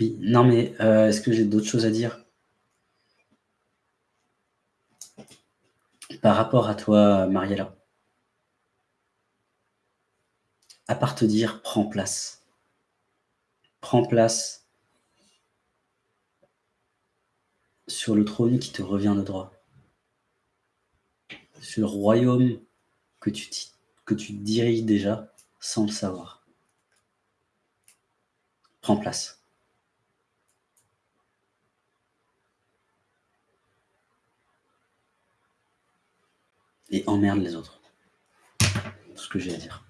Non, mais euh, est-ce que j'ai d'autres choses à dire? Par rapport à toi, Mariella. À part te dire, prends place. Prends place sur le trône qui te revient de droit. Sur le royaume que tu, que tu diriges déjà sans le savoir. Prends place. Et emmerde les autres. Tout ce que j'ai à dire.